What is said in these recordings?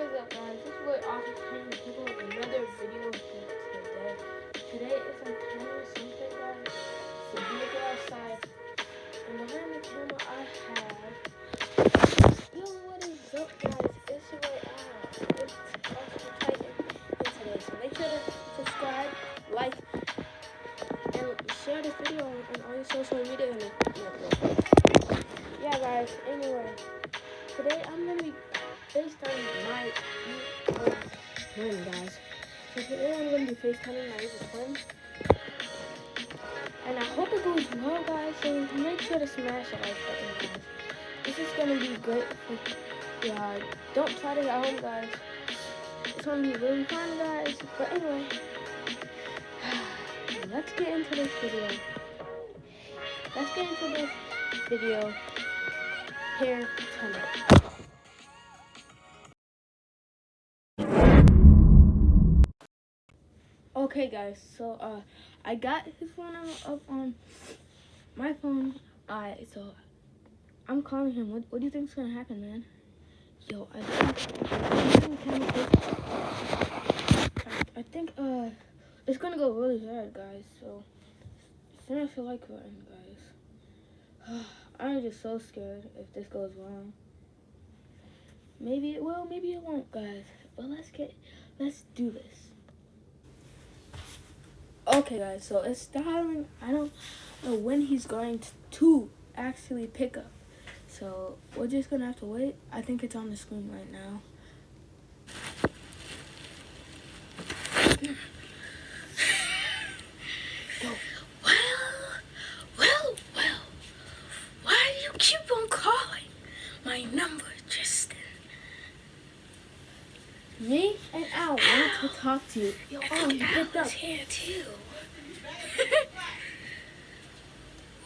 is up guys? This is what Office Penny people with another video today. Today is 10 or something guys. It's a beautiful outside. And behind the camera I have Yo what is up guys? It's your. It's Austin Titan make sure to subscribe, like, and share this video on all your social media and yeah guys, anyway. Today I'm gonna be FaceTime my evil twin, guys. So today I'm going to be FaceTiming my evil twin. And I hope it goes well, guys. So make sure to smash that like button, guys. This is going to be great yeah, Don't try this at home, guys. It's going to be really fun, guys. But anyway, let's get into this video. Let's get into this video here tonight. Okay, guys. So, uh, I got his phone up on my phone. Uh, so I'm calling him. What, what do you think's gonna happen, man? Yo, I think, I, think, uh, it's gonna go really bad, guys. So, smash the like button, guys. I'm just so scared if this goes wrong. Maybe it will, maybe it won't, guys. But let's get, let's do this. Okay, guys, so it's starting. I don't know when he's going to actually pick up. So we're just gonna have to wait. I think it's on the screen right now. To talk to you. Yo, oh, you picked up. here too.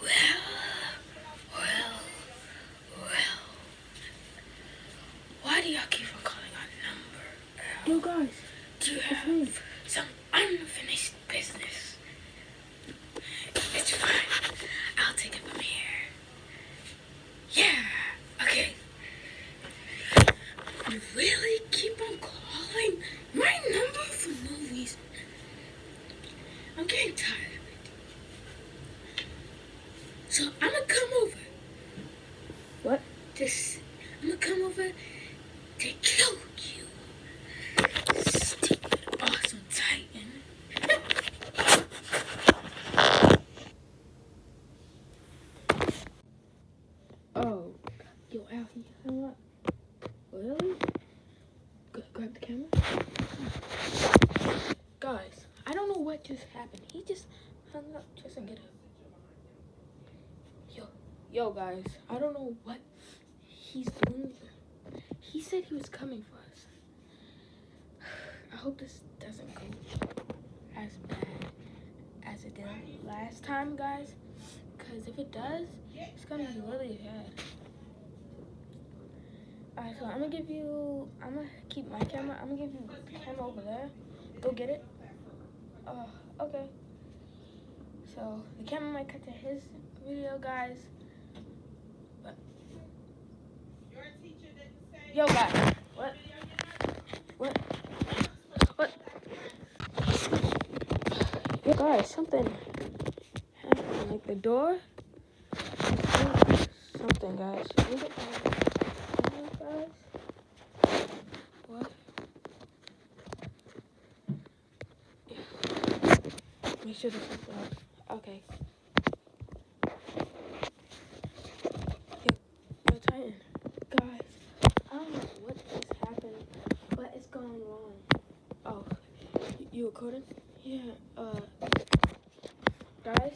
well, well, well. Why do y'all keep on calling our number? Yo, guys. Do you have some unfinished business? It's fine. I'll take it from here. Yeah. Okay. You really keep on calling? calling my number for no reason. I'm getting tired of it. So I'm gonna come over. I'm gonna come over to kill you. Stupid, awesome Titan. oh, yo, Alfie, what? Really? grab the camera. Guys, I don't know what just happened. He just hung up just to get up. Yo, yo, guys, I don't know what he's doing. He said he was coming for us. I hope this doesn't go as bad as it did last time, guys. Because if it does, it's going to be really bad. Alright, so I'm gonna give you, I'm gonna keep my camera, I'm gonna give you him over there. Go get it. Uh, okay. So, the camera might cut to his video, guys. But, yo, guys, what? What? What? Yo, guys, something happened, like the door. Something, guys. What? Make sure this is loud. Okay. Yo, yo, Titan. Guys, I don't know what just happened, but it's going wrong. Oh, you recording? Yeah, uh, guys,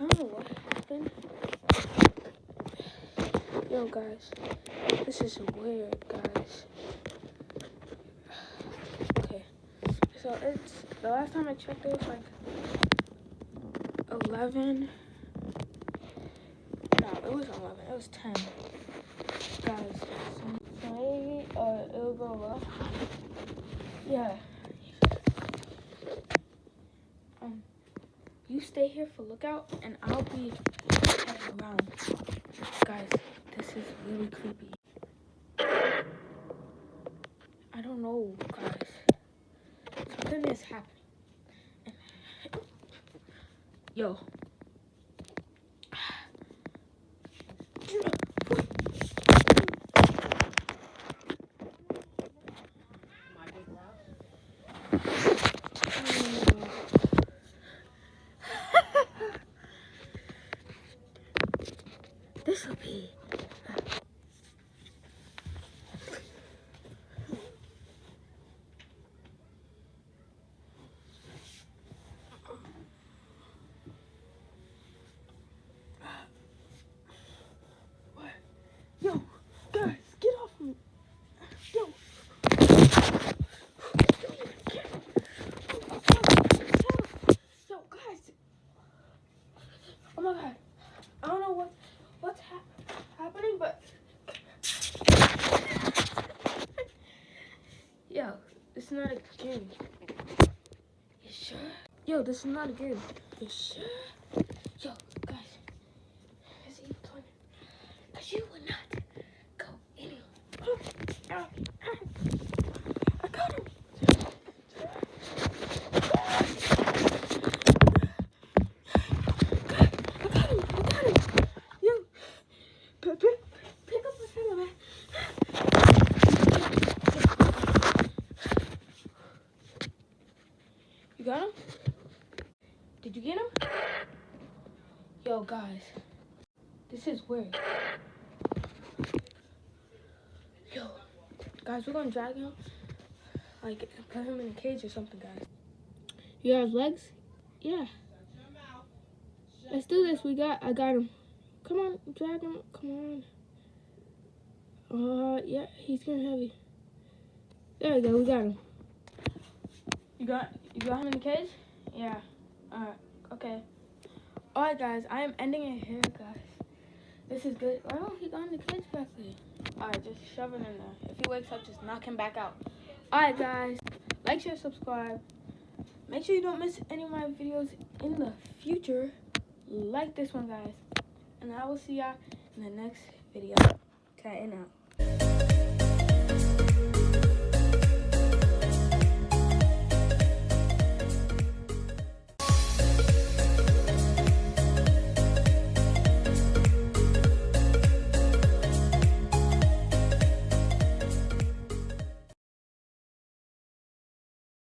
I don't know what happened. Yo, guys, this is weird, guys. Okay, so it's, the last time I checked, it was like 11. No, it wasn't 11, it was 10. Guys, so maybe uh, it'll go up. Yeah. You stay here for lookout, and I'll be around. Guys, this is really creepy. I don't know, guys. Something is happening. Yo. This will be. What? Yo, guys, get off me. Yo. Yo, guys. Oh my god. I don't know what what's hap happening, but Yo, this is not a game. You sure? Yo, this is not a game. Sure? Yo, guys. Is he playing? Cause you would not go anywhere. I got him. I got him. I got him. Yo, pick, pick, pick up the camera, man. You got him? Did you get him? Yo, guys, this is weird. Yo, guys, we're gonna drag him, like, put him in a cage or something, guys. You have legs? Yeah. Let's do this. We got. I got him. Come on, drag him. Come on. Uh, yeah, he's getting heavy. There we go. We got him. You got. You got him in the cage? Yeah. Alright. Okay. Alright, guys. I am ending it here, guys. This is good. Why don't he go in the cage back there? Alright, just shove him in there. If he wakes up, just knock him back out. Alright, guys. Like, share, subscribe. Make sure you don't miss any of my videos in the future. Like this one, guys. And I will see y'all in the next video. Cutting out.